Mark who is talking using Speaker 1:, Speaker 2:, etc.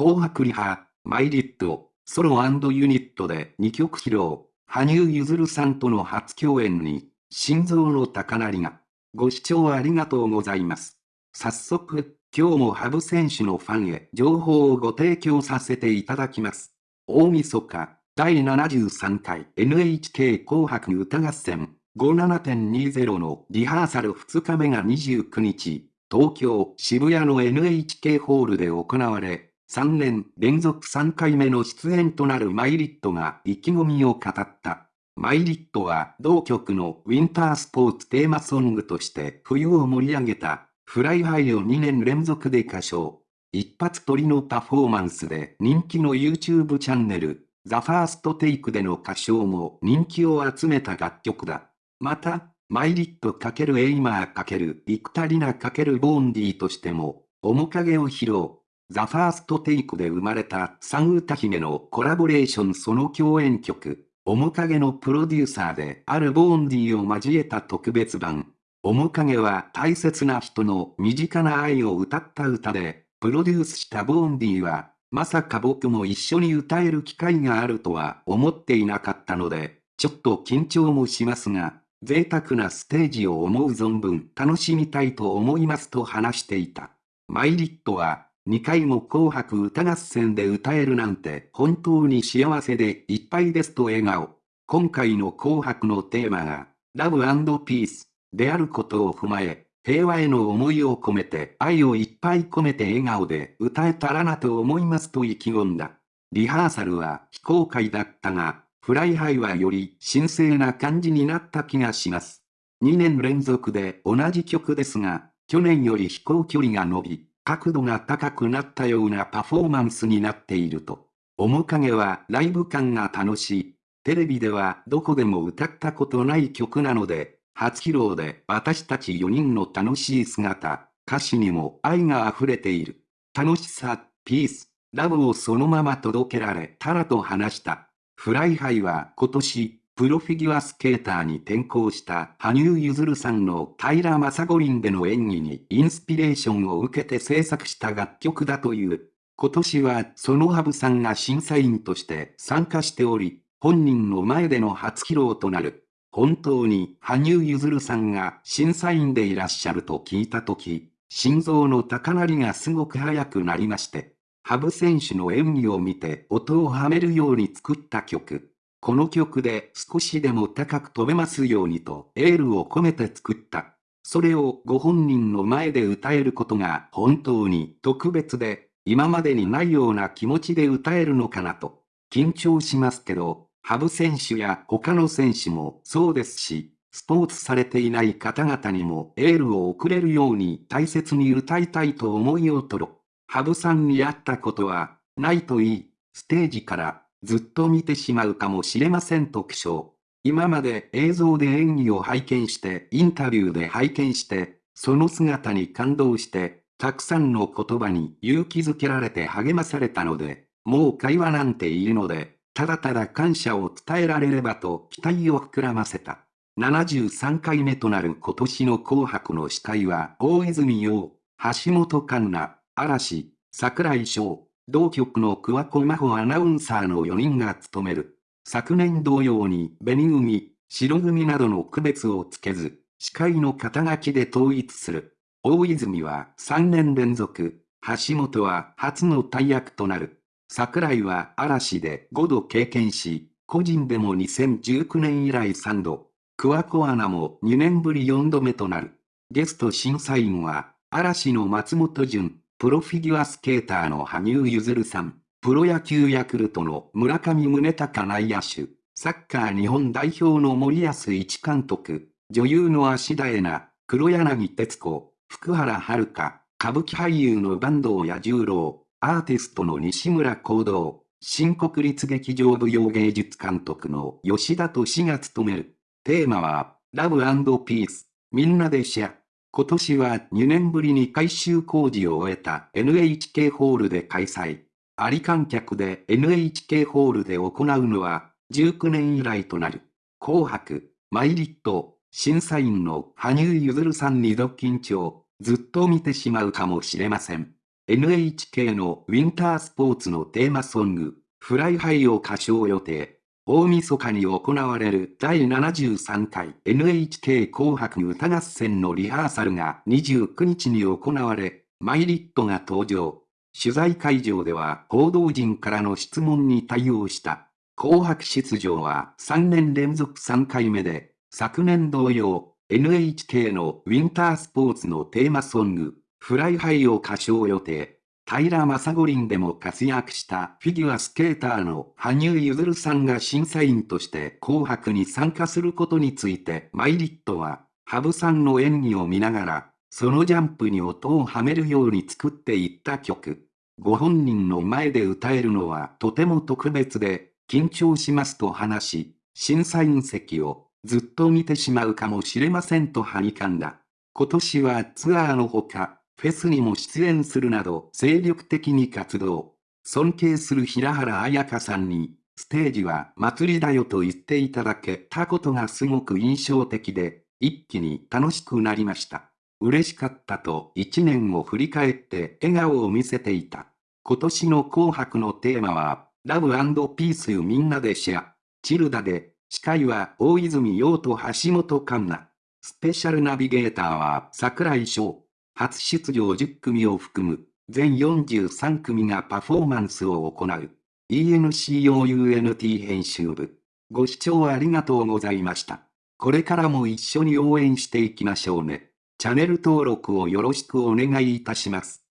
Speaker 1: 紅白リハ、マイリット、ソロユニットで2曲披露、羽生結弦さんとの初共演に、心臓の高鳴りが。ご視聴ありがとうございます。早速、今日も羽生選手のファンへ情報をご提供させていただきます。大晦日、第73回 NHK 紅白歌合戦57.20のリハーサル2日目が29日、東京渋谷の NHK ホールで行われ、3年連続3回目の出演となるマイリットが意気込みを語った。miletは同曲のウィンタースポーツテーマソングとして冬を盛り上げた Fly High を2年連続で歌唱。一発撮りのパフォーマンスで人気の YouTube チャンネル、 THE FIRST TAKE での歌唱も人気を集めた楽曲だ。また、 milet×Aimer×幾田りら×Vaundy としても、面影を披露。 THE FIRST TAKE で生まれた3歌姫のコラボレーションその共演曲、面影のプロデューサーである Vaundy を交えた特別版。面影は大切な人の身近な愛を歌った歌で、プロデュースしたボーンディは、まさか僕も一緒に歌える機会があるとは思っていなかったので、ちょっと緊張もしますが、贅沢なステージを思う存分楽しみたいと思いますと話していた。マイリットは、2回も紅白歌合戦で歌えるなんて本当に幸せでいっぱいですと笑顔。今回の紅白のテーマが、ラブピース。であることを踏まえ、平和への思いを込めて愛をいっぱい込めて笑顔で歌えたらなと思いますと意気込んだ。リハーサルは非公開だったが、 Fly High はより神聖な感じになった気がします。2年連続で同じ曲ですが、去年より飛行距離が伸び、角度が高くなったようなパフォーマンスになっていると。面影はライブ感が楽しい。テレビではどこでも歌ったことない曲なので、初披露で私たち4人の楽しい姿、歌詞にも愛が溢れている。楽しさ、ピース、ラブをそのまま届けられたらと話した。 Fly High は今年、プロフィギュアスケーターに転向した羽生結弦さんの北京五輪での演技にインスピレーションを受けて制作した楽曲だという。今年はそのハブさんが審査員として参加しており、本人の前での初披露となる。本当に羽生結弦さんが審査員でいらっしゃると聞いたとき、心臓の高鳴りがすごく速くなりまして、羽生選手の演技を見て音をはめるように作った曲。この曲で少しでも高く飛べますようにとエールを込めて作った。それをご本人の前で歌えることが本当に特別で、今までにないような気持ちで歌えるのかなと。緊張しますけど、羽生選手や他の選手もそうですし、スポーツされていない方々にもエールを送れるように大切に歌いたいと思いをとろ。羽生さんに会ったことはないといい、ステージからずっと見てしまうかもしれませんと苦笑。今まで映像で演技を拝見して、インタビューで拝見して、その姿に感動して、たくさんの言葉に勇気づけられて励まされたので、もう会話なんているので、ただただ感謝を伝えられればと期待を膨らませた。73回目となる今年の紅白の司会は大泉洋、橋本環奈、嵐、桜井翔、同局の桑子真帆アナウンサーの4人が務める。昨年同様に紅組、白組などの区別をつけず、司会の肩書きで統一する。大泉は3年連続、橋本は初の大役となる。桜井は嵐で5度経験し、個人でも2019年以来3度、桑子アナも2年ぶり4度目となる。ゲスト審査員は、嵐の松本潤、プロフィギュアスケーターの羽生結弦さん、プロ野球ヤクルトの村上宗隆内野手、サッカー日本代表の森保一監督、女優の芦田恵那、黒柳徹子、福原遥、歌舞伎俳優の坂東彌十郎、アーティストの西村行動、新国立劇場舞踊芸術監督の吉田敏が務める。テーマは、ラブピース、みんなでシェア。今年は2年ぶりに改修工事を終えた NHK ホールで開催。あり観客で NHK ホールで行うのは19年以来となる。紅白、 milet、審査員の羽生結弦さんにド緊張、ずっと見てしまうかもしれません。NHK のウィンタースポーツのテーマソング、 Fly High を歌唱予定。大晦日に行われる第73回 NHK 紅白歌合戦のリハーサルが29日に行われ、 miletが登場。取材会場では報道陣からの質問に対応した。紅白出場は3年連続3回目で、昨年同様、NHK のウィンタースポーツのテーマソング、 Fly High を歌唱予定。北京五輪でも活躍したフィギュアスケーターの羽生結弦さんが審査員として紅白に参加することについて miletは、羽生さんの演技を見ながら、そのジャンプに音をはめるように作っていった曲。ご本人の前で歌えるのはとても特別で、緊張しますと話し、審査員席をずっと見てしまうかもしれませんとはにかんだ。今年はツアーのほか、フェスにも出演するなど精力的に活動。尊敬する平原綾香さんに、ステージは祭りだよと言っていただけたことがすごく印象的で、一気に楽しくなりました。嬉しかったと一年を振り返って笑顔を見せていた。今年の紅白のテーマは、ラブピースみんなでシェア。チルダで、司会は大泉洋と橋本環奈。スペシャルナビゲーターは桜井翔。初出場10組を含む、全43組がパフォーマンスを行う。ENCOUNT 編集部。ご視聴ありがとうございました。これからも一緒に応援していきましょうね。チャンネル登録をよろしくお願いいたします。